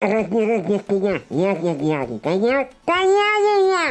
Разни, разни, коня, я, я, я, коня, коня, я, я.